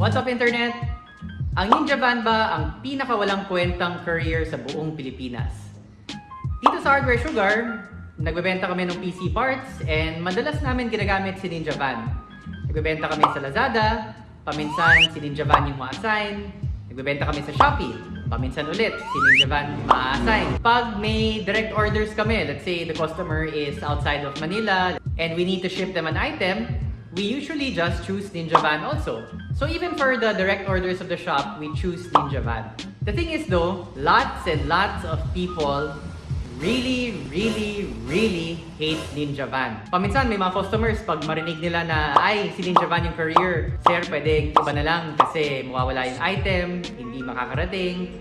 What's up internet? Ang Ninja Van ba ang pinakawalang kwentang career sa buong Pilipinas? Dito sa Hardware Sugar, nagbebenta kami ng PC parts and madalas namin ginagamit si Ninja Van. Nagbebenta kami sa Lazada, paminsan si Ninja Van yung ma-assign. Nagbebenta kami sa Shopee, paminsan ulit si Ninja Van ma-assign. Pag may direct orders kami, let's say the customer is outside of Manila and we need to ship them an item, we usually just choose Ninja Van also. So even for the direct orders of the shop, we choose Ninja Van. The thing is though, lots and lots of people really, really, really hate Ninja Van. Paminsan may mga customers pag marinig nila na ay si Ninja Van yung career, sir pwede iba na lang kasi mawawala yung item, hindi makakarating,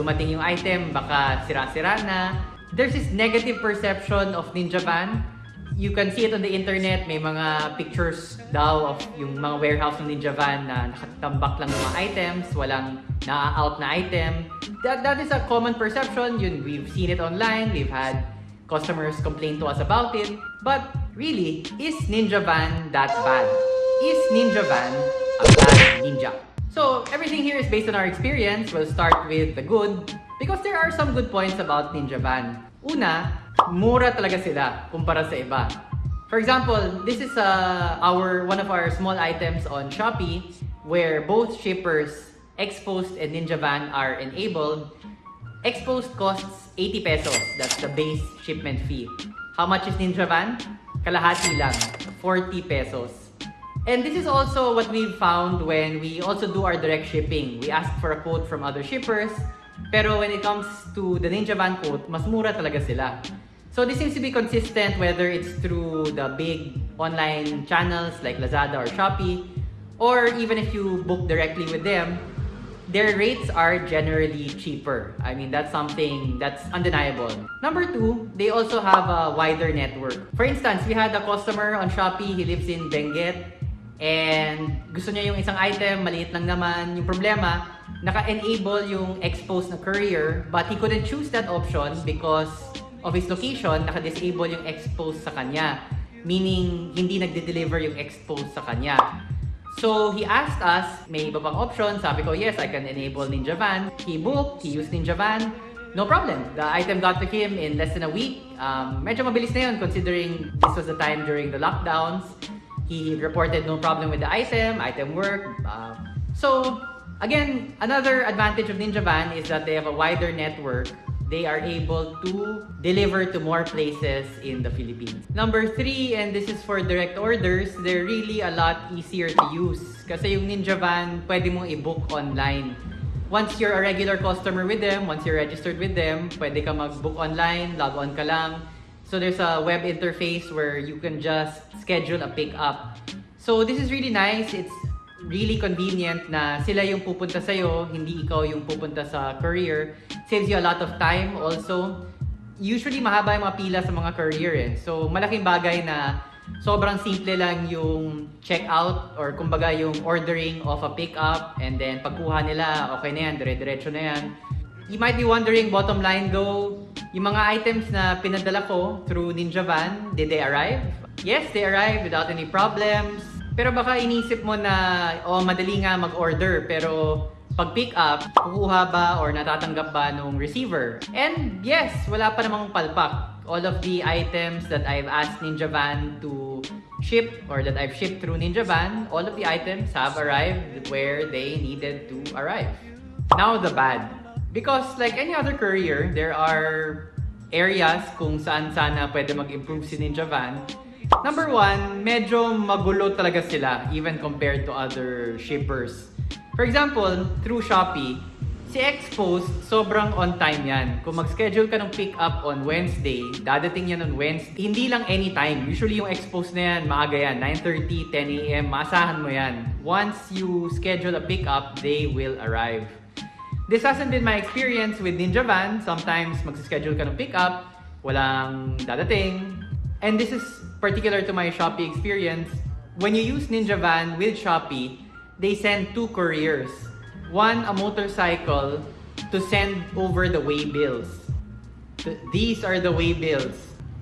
dumating yung item baka sira-sira na. There's this negative perception of Ninja Van you can see it on the internet, may mga pictures daw of yung mga warehouse ng Ninja Van na nakatambak lang ng mga items, walang na-out na item. That, that is a common perception. Yun, we've seen it online, we've had customers complain to us about it. But really, is Ninja Van that bad? Is Ninja Van a bad ninja? So, everything here is based on our experience. We'll start with the good because there are some good points about Ninja Van. Una, mura talaga sila kumpara sa iba. For example, this is uh, our one of our small items on Shopee where both shippers, Expost and Ninja Van are enabled. Expost costs 80 pesos. That's the base shipment fee. How much is Ninja Van? Kalahati lang, 40 pesos. And this is also what we've found when we also do our direct shipping. We ask for a quote from other shippers, pero when it comes to the Ninja Van quote, mas mura talaga sila. So this seems to be consistent whether it's through the big online channels like Lazada or Shopee, or even if you book directly with them, their rates are generally cheaper. I mean, that's something that's undeniable. Number two, they also have a wider network. For instance, we had a customer on Shopee, he lives in Benguet, and gusto niya yung isang item, maliit lang naman. Yung problema, naka-enable yung expose na courier, but he couldn't choose that option because of his location, naka-disable yung expose sa kanya. Meaning, hindi nagde-deliver yung expose sa kanya. So, he asked us, may iba bang option? Sabi ko, yes, I can enable Ninja Van. He booked, he used Ninja Van. No problem. The item got to him in less than a week. Um, medyo mabilis na yun considering this was the time during the lockdowns. He reported no problem with the item, item worked. Uh, so, again, another advantage of Ninja Van is that they have a wider network they are able to deliver to more places in the Philippines. Number three, and this is for direct orders, they're really a lot easier to use. Kasi yung Ninja Van, pwede mong i-book online. Once you're a regular customer with them, once you're registered with them, pwede ka mag-book online, log on ka lang. So there's a web interface where you can just schedule a pick-up. So this is really nice. It's really convenient na sila yung pupunta sa'yo, hindi ikaw yung pupunta sa courier. Saves you a lot of time also. Usually mahaba yung mga pila sa mga courier eh. So malaking bagay na sobrang simple lang yung checkout or kumbaga yung ordering of a pickup and then pagkuha nila, okay na yan, dire-diretso na yan. You might be wondering, bottom line though, yung mga items na pinadala ko through Ninja Van, did they arrive? Yes, they arrived without any problems. Pero baka inisip mo na, oh, madali nga mag-order, pero pag pick up, kukuha ba or natatanggap ba nung receiver? And yes, wala pa namang palpak. All of the items that I've asked Ninja Van to ship or that I've shipped through Ninja Van, all of the items have arrived where they needed to arrive. Now the bad. Because like any other courier, there are areas kung saan sana pwede mag-improve si Ninja Van Number one, medyo magulo talaga sila even compared to other shippers. For example, through Shopee, si Xpost, sobrang on time yan. Kung mag-schedule ka ng pick up on Wednesday, dadating yan on Wednesday. Hindi lang anytime. Usually yung Xpost na yan, maaga yan. 9.30, 10 a.m. Maasahan mo yan. Once you schedule a pick up, they will arrive. This hasn't been my experience with Ninja Van. Sometimes mag-schedule ka ng pick up, walang dadating. And this is particular to my Shopee experience, when you use Ninja Van with Shopee, they send two couriers. One, a motorcycle to send over the way bills. These are the way bills.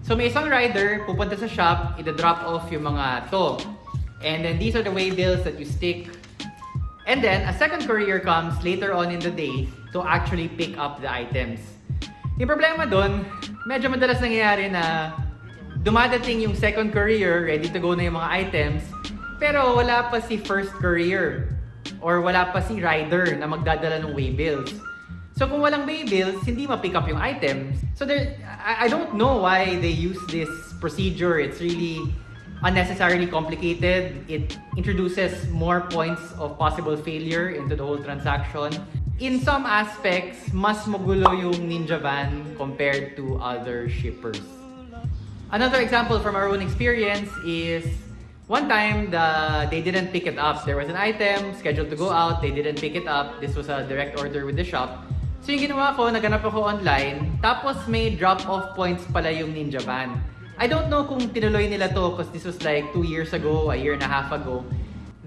So may isang rider, pupunta sa shop, ida-drop off yung mga to. And then these are the way bills that you stick. And then a second courier comes later on in the day to actually pick up the items. Yung problema doon, medyo madalas nangyayari na dumadating yung second courier, ready to go na yung mga items, pero wala pa si first courier or wala pa si rider na magdadala ng way bills. So kung walang way bills, hindi ma-pick up yung items. So there, I, I don't know why they use this procedure. It's really unnecessarily complicated. It introduces more points of possible failure into the whole transaction. In some aspects, mas magulo yung Ninja Van compared to other shippers. Another example from our own experience is one time the they didn't pick it up. There was an item scheduled to go out, they didn't pick it up. This was a direct order with the shop. So yung ginawa ko, naganap ako online, tapos may drop-off points pala yung Ninja Van. I don't know kung tinuloy nila to because this was like two years ago, a year and a half ago.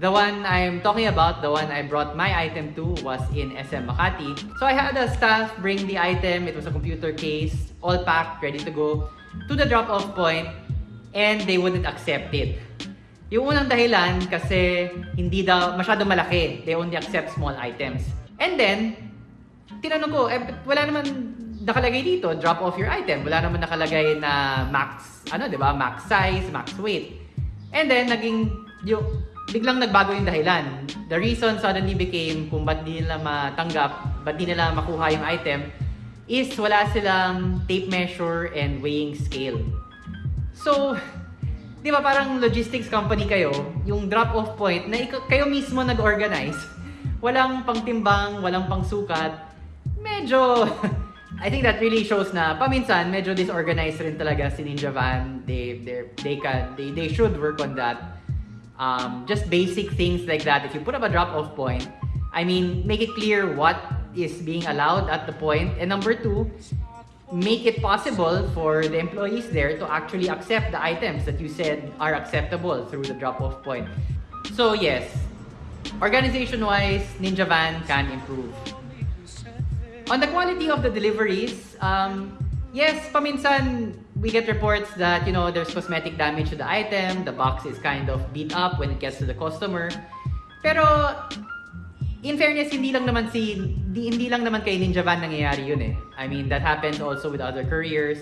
The one I'm talking about, the one I brought my item to was in SM Makati. So I had a staff bring the item, it was a computer case, all packed, ready to go, to the drop-off point, and they wouldn't accept it. Yung unang dahilan kasi hindi daw masyado malaki. They only accept small items. And then, tinanong ko, eh, wala naman nakalagay dito, drop off your item. Wala naman nakalagay na max, ano, di ba? Max size, max weight. And then, naging, yung, biglang nagbago yung dahilan. The reason suddenly became kung ba't di nila matanggap, ba't di nila makuha yung item, is wala silang tape measure and weighing scale. So, di ba parang logistics company kayo, yung drop-off point na kayo mismo nag-organize, walang pangtimbang, walang pangsukat, medyo, I think that really shows na paminsan medyo disorganized rin talaga si Ninja Van. They they they can they they should work on that. Um, just basic things like that. If you put up a drop-off point, I mean, make it clear what is being allowed at the point. And number two, make it possible for the employees there to actually accept the items that you said are acceptable through the drop-off point. So yes, organization-wise, Ninja Van can improve. On the quality of the deliveries, um, yes, paminsan we get reports that you know there's cosmetic damage to the item, the box is kind of beat up when it gets to the customer. Pero in fairness, hindi lang naman si hindi, hindi lang naman kay Ninja Van nangyayari yun eh. I mean, that happens also with other couriers.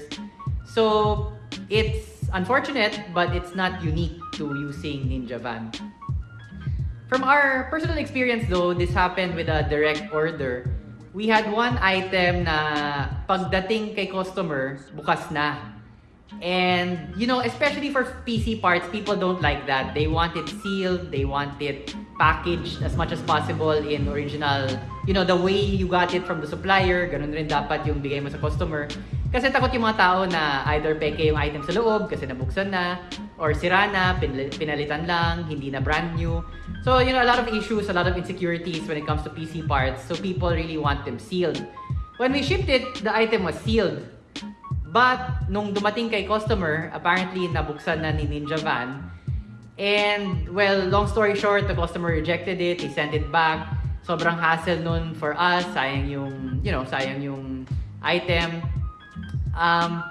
So, it's unfortunate, but it's not unique to using Ninja Van. From our personal experience though, this happened with a direct order. We had one item na pagdating kay customer, bukas na. And, you know, especially for PC parts, people don't like that. They want it sealed, they want it packaged as much as possible in original, you know, the way you got it from the supplier, ganun rin dapat yung bigay mo sa customer. Kasi takot yung mga tao na either peke yung item sa loob kasi nabuksan na, or sira na, pinal- pinalitan lang, hindi na brand new. So, you know, a lot of issues, a lot of insecurities when it comes to PC parts. So, people really want them sealed. When we shipped it, the item was sealed. But, nung dumating kay customer, apparently nabuksan na ni Ninja Van. And, well, long story short, the customer rejected it, he sent it back. Sobrang hassle nun for us, sayang yung, you know, sayang yung item. Um,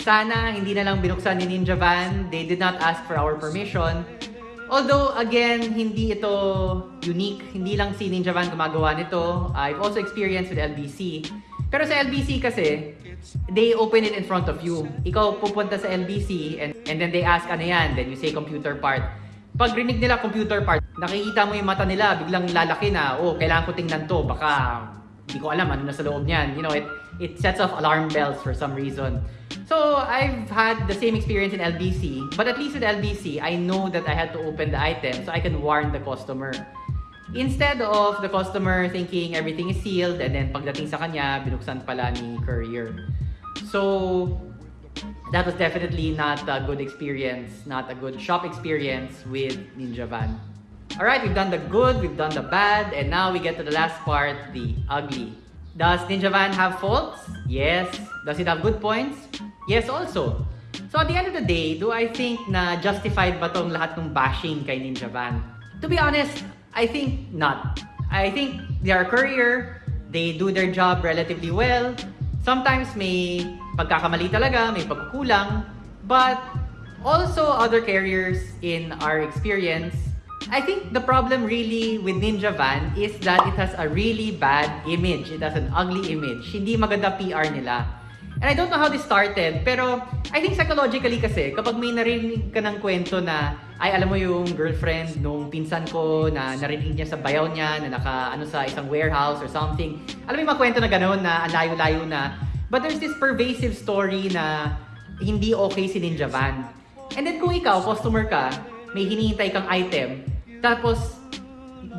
sana hindi na lang binuksan ni Ninja Van. They did not ask for our permission. Although, again, hindi ito unique. Hindi lang si Ninja Van gumagawa nito. I've also experienced with LBC. Pero sa LBC kasi, they open it in front of you. Ikaw pupunta sa LBC and, and then they ask ano yan. Then you say computer part. Pag rinig nila computer part, nakikita mo yung mata nila, biglang lalaki na, oh, kailangan ko tingnan to. Baka, hindi ko alam ano nasa loob niyan. You know, it, it sets off alarm bells for some reason. So, I've had the same experience in LBC, but at least with LBC, I know that I had to open the item so I can warn the customer. Instead of the customer thinking everything is sealed and then pagdating sa kanya, binuksan pala ni courier. So, that was definitely not a good experience, not a good shop experience with Ninja Van. Alright, we've done the good, we've done the bad, and now we get to the last part, the ugly. Does Ninja Van have faults? Yes. Does it have good points? Yes also. So at the end of the day, do I think na justified ba tong lahat ng bashing kay Ninja Van? To be honest, I think not. I think they are courier, they do their job relatively well. Sometimes may pagkakamali talaga, may pagkukulang. But also other carriers in our experience, I think the problem really with Ninja Van is that it has a really bad image. It has an ugly image. Hindi maganda PR nila. And I don't know how this started, pero I think psychologically kasi, kapag may narinig ka ng kwento na, ay alam mo yung girlfriend nung pinsan ko na narinig niya sa bayaw niya, na naka ano sa isang warehouse or something. Alam mo yung mga kwento na gano'n na layo-layo na. But there's this pervasive story na hindi okay si Ninja Van. And then kung ikaw, customer ka, may hinihintay kang item, tapos,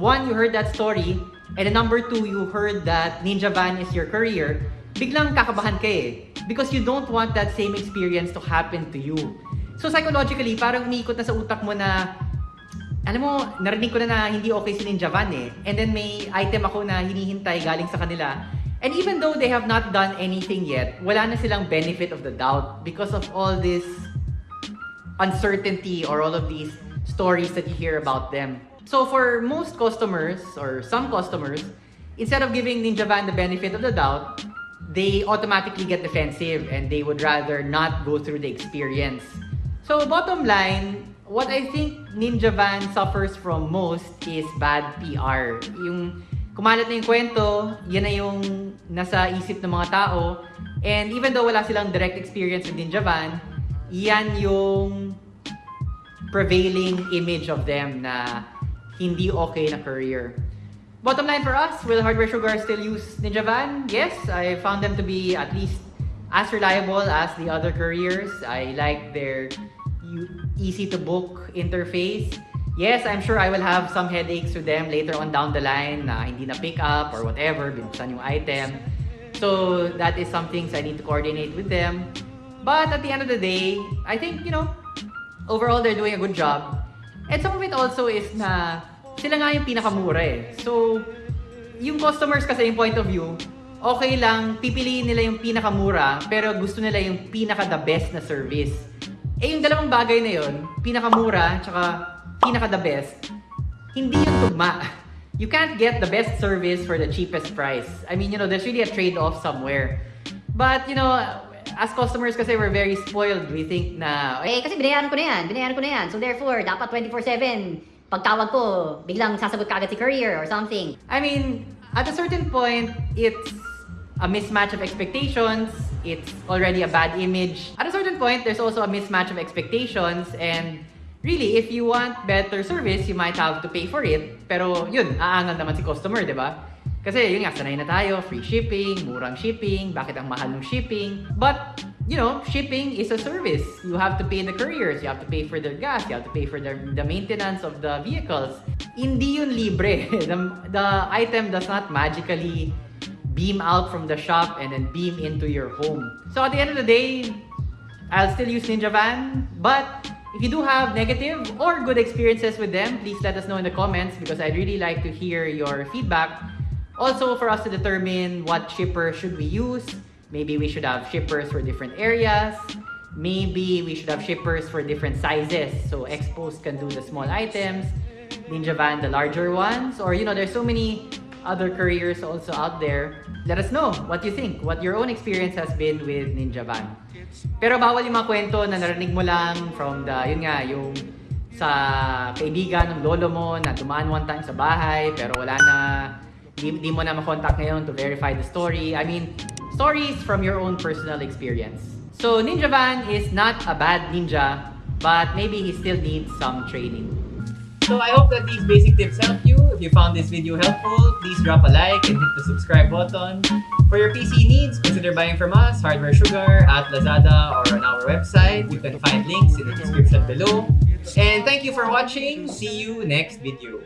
one, you heard that story, and then number two, you heard that Ninja Van is your courier, biglang kakabahan ka eh. Because you don't want that same experience to happen to you. So psychologically, parang umiikot na sa utak mo na, alam mo, narinig ko na na hindi okay si Ninja Van eh. And then may item ako na hinihintay galing sa kanila. And even though they have not done anything yet, wala na silang benefit of the doubt because of all this uncertainty or all of these stories that you hear about them. So for most customers or some customers, instead of giving Ninja Van the benefit of the doubt, they automatically get defensive and they would rather not go through the experience. So bottom line, what I think Ninja Van suffers from most is bad PR. Yung kumalat na yung kwento, yan na yung nasa isip ng mga tao. And even though wala silang direct experience with Ninja Van, yan yung prevailing image of them na hindi okay na career. Bottom line for us, will Hardware Sugar still use Ninja Van? Yes, I found them to be at least as reliable as the other couriers. I like their easy to book interface. Yes, I'm sure I will have some headaches with them later on down the line na hindi na pick up or whatever, binuksan yung item. So that is some things I need to coordinate with them. But at the end of the day, I think, you know, overall they're doing a good job. And some of it also is na sila nga yung pinakamura eh. So, yung customers kasi yung point of view, okay lang, pipiliin nila yung pinakamura, pero gusto nila yung pinaka-the best na service. Eh yung dalawang bagay na yun, pinakamura, tsaka pinaka-the best, hindi yung tugma. You can't get the best service for the cheapest price. I mean, you know, there's really a trade-off somewhere. But, you know, as customers kasi we're very spoiled. We think na, Eh, kasi binayaran ko na yan. Binayaran ko na yan. So therefore, dapat 24-7, pagtawag ko, biglang sasagot kagad si courier or something. I mean, at a certain point, it's a mismatch of expectations. It's already a bad image. At a certain point, there's also a mismatch of expectations. And really, if you want better service, you might have to pay for it. Pero yun, aangal naman si customer, di ba? Kasi yun nga, sanay na tayo, free shipping, murang shipping, bakit ang mahal ng shipping. But, you know, shipping is a service. You have to pay the couriers, you have to pay for their gas, you have to pay for their, the maintenance of the vehicles. Hindi yun libre. the, the item does not magically beam out from the shop and then beam into your home. So at the end of the day, I'll still use Ninja Van, but if you do have negative or good experiences with them, please let us know in the comments because I'd really like to hear your feedback. Also, for us to determine what shipper should we use. Maybe we should have shippers for different areas. Maybe we should have shippers for different sizes. So Expos can do the small items, Ninja Van the larger ones, or you know, there's so many other couriers also out there. Let us know what you think, what your own experience has been with Ninja Van. Pero bawal yung mga kwento na narinig mo lang from the, yun nga, yung sa kaibigan ng lolo mo na dumaan one time sa bahay pero wala na, di, di mo na makontak ngayon to verify the story. I mean, stories from your own personal experience. So Ninja Van is not a bad ninja, but maybe he still needs some training. So I hope that these basic tips help you. If you found this video helpful, please drop a like and hit the subscribe button. For your PC needs, consider buying from us, Hardware Sugar, at Lazada or on our website. You can find links in the description below. And thank you for watching. See you next video.